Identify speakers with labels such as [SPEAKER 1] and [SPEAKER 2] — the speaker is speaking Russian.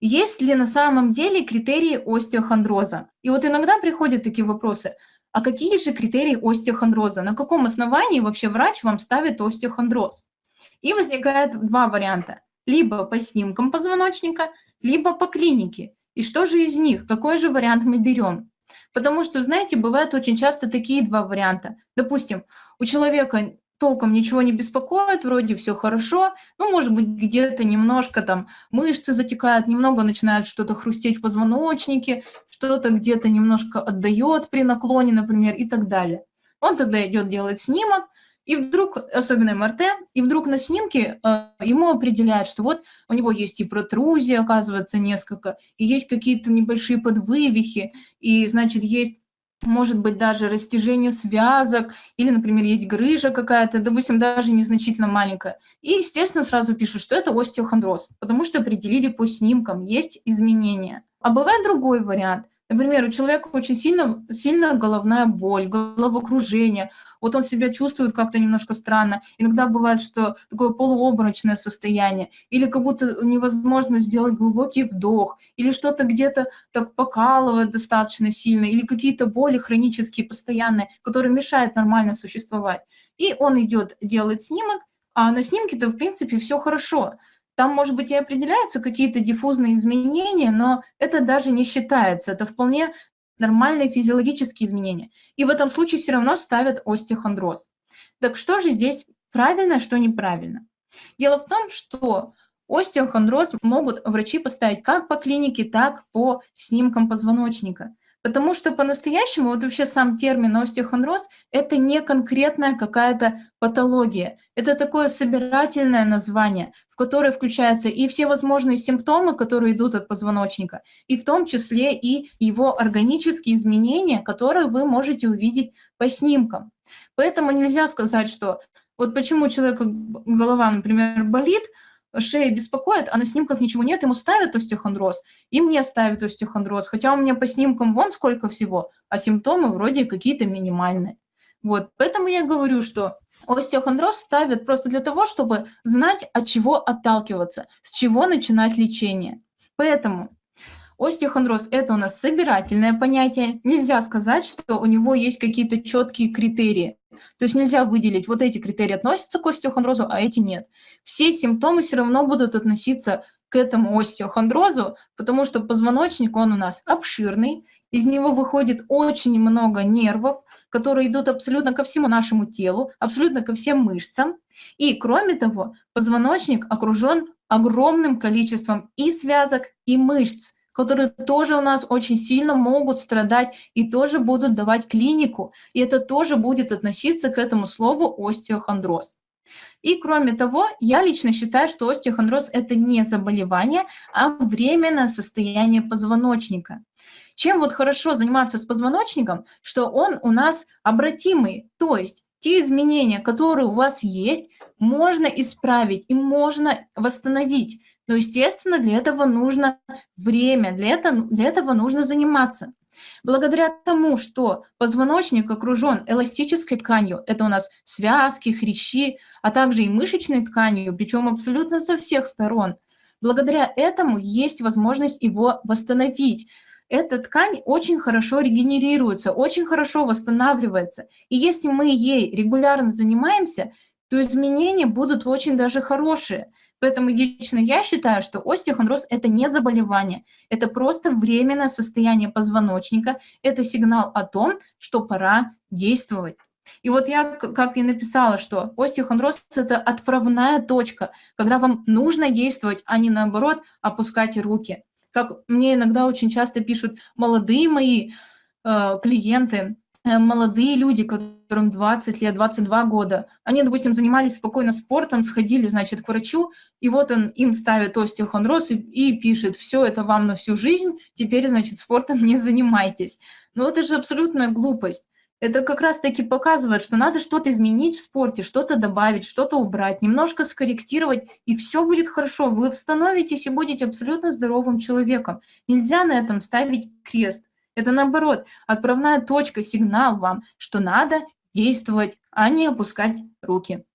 [SPEAKER 1] Есть ли на самом деле критерии остеохондроза? И вот иногда приходят такие вопросы. А какие же критерии остеохондроза? На каком основании вообще врач вам ставит остеохондроз? И возникает два варианта. Либо по снимкам позвоночника, либо по клинике. И что же из них? Какой же вариант мы берем? Потому что, знаете, бывают очень часто такие два варианта. Допустим, у человека толком ничего не беспокоит, вроде все хорошо, ну, может быть, где-то немножко там мышцы затекают, немного начинает что-то хрустеть в позвоночнике, что-то где-то немножко отдает при наклоне, например, и так далее. Он тогда идет делать снимок, и вдруг, особенно МРТ, и вдруг на снимке э, ему определяют, что вот у него есть и протрузии, оказывается, несколько, и есть какие-то небольшие подвывихи, и, значит, есть может быть даже растяжение связок, или, например, есть грыжа какая-то, допустим, даже незначительно маленькая. И, естественно, сразу пишут, что это остеохондроз, потому что определили по снимкам, есть изменения. А бывает другой вариант. Например, у человека очень сильно, сильная головная боль, головокружение, вот он себя чувствует как-то немножко странно. Иногда бывает, что такое полуобморочное состояние, или как будто невозможно сделать глубокий вдох, или что-то где-то так покалывает достаточно сильно, или какие-то боли хронические, постоянные, которые мешают нормально существовать. И он идет делать снимок, а на снимке-то, в принципе, все хорошо. Там, может быть, и определяются какие-то диффузные изменения, но это даже не считается. Это вполне нормальные физиологические изменения. И в этом случае все равно ставят остеохондроз. Так что же здесь правильно, что неправильно? Дело в том, что остеохондроз могут врачи поставить как по клинике, так по снимкам позвоночника. Потому что по-настоящему вот вообще сам термин остеохондроз – это не конкретная какая-то патология. Это такое собирательное название, в которое включаются и все возможные симптомы, которые идут от позвоночника, и в том числе и его органические изменения, которые вы можете увидеть по снимкам. Поэтому нельзя сказать, что вот почему у человека голова, например, болит – шея беспокоит, а на снимках ничего нет, ему ставят остеохондроз, и мне ставят остеохондроз, хотя у меня по снимкам вон сколько всего, а симптомы вроде какие-то минимальные. Вот, поэтому я говорю, что остеохондроз ставят просто для того, чтобы знать, от чего отталкиваться, с чего начинать лечение. Поэтому Остеохондроз – это у нас собирательное понятие. Нельзя сказать, что у него есть какие-то четкие критерии. То есть нельзя выделить, вот эти критерии относятся к остеохондрозу, а эти нет. Все симптомы все равно будут относиться к этому остеохондрозу, потому что позвоночник, он у нас обширный, из него выходит очень много нервов, которые идут абсолютно ко всему нашему телу, абсолютно ко всем мышцам. И, кроме того, позвоночник окружен огромным количеством и связок, и мышц которые тоже у нас очень сильно могут страдать и тоже будут давать клинику, и это тоже будет относиться к этому слову остеохондроз. И кроме того, я лично считаю, что остеохондроз – это не заболевание, а временное состояние позвоночника. Чем вот хорошо заниматься с позвоночником, что он у нас обратимый, то есть те изменения, которые у вас есть, можно исправить и можно восстановить. Но, естественно, для этого нужно время, для этого, для этого нужно заниматься. Благодаря тому, что позвоночник окружен эластической тканью, это у нас связки, хрящи, а также и мышечной тканью, причем абсолютно со всех сторон, благодаря этому есть возможность его восстановить. Эта ткань очень хорошо регенерируется, очень хорошо восстанавливается. И если мы ей регулярно занимаемся, то изменения будут очень даже хорошие. Поэтому лично я считаю, что остеохондроз – это не заболевание, это просто временное состояние позвоночника, это сигнал о том, что пора действовать. И вот я как и написала, что остеохондроз – это отправная точка, когда вам нужно действовать, а не наоборот опускать руки. Как мне иногда очень часто пишут молодые мои э, клиенты, молодые люди, которым 20 лет, 22 года, они, допустим, занимались спокойно спортом, сходили, значит, к врачу, и вот он им ставит остеохондроз и, и пишет, все это вам на всю жизнь, теперь, значит, спортом не занимайтесь. Но это же абсолютная глупость. Это как раз-таки показывает, что надо что-то изменить в спорте, что-то добавить, что-то убрать, немножко скорректировать, и все будет хорошо. Вы восстановитесь и будете абсолютно здоровым человеком. Нельзя на этом ставить крест. Это наоборот, отправная точка, сигнал вам, что надо действовать, а не опускать руки.